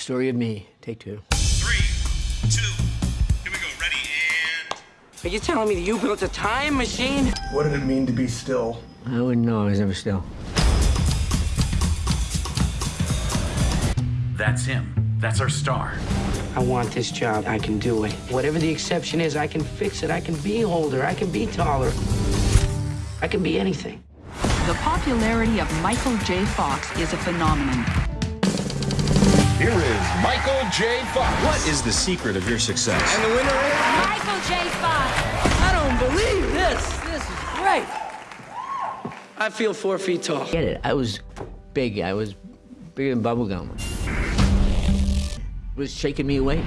story of me. Take two. Three, two, here we go. Ready and. Are you telling me that you built a time machine? What did it mean to be still? I wouldn't know. I was never still. That's him. That's our star. I want this job. I can do it. Whatever the exception is, I can fix it. I can be older. I can be taller. I can be anything. The popularity of Michael J. Fox is a phenomenon. Here is J. Fox. What is the secret of your success? And the winner is Michael J. Fox. I don't believe this. This is great. I feel four feet tall. Get it? I was big. I was bigger than bubblegum. It was shaking me away.